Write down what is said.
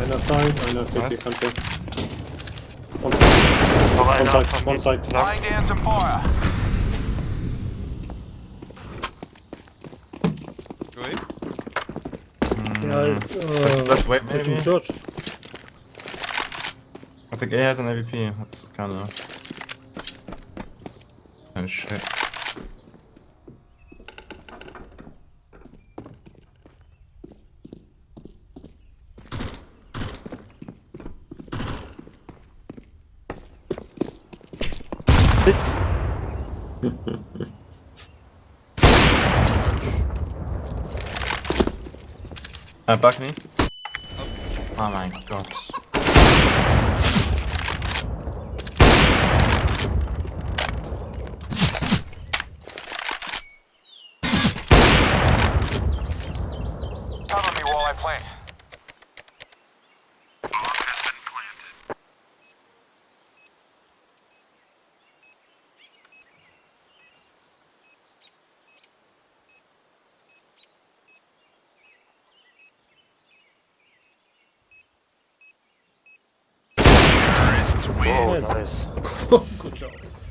Einer Side, einer CT-Kante. Noch einer. One, one side. Flying down to fire. Joey? Yeah, it's, uh, that's, that's wait, maybe. Church. I think A has an AVP. That's. Kind of shit. Uh, back me. Oh my god. Cover me while I plant. Oh, nice. Good job.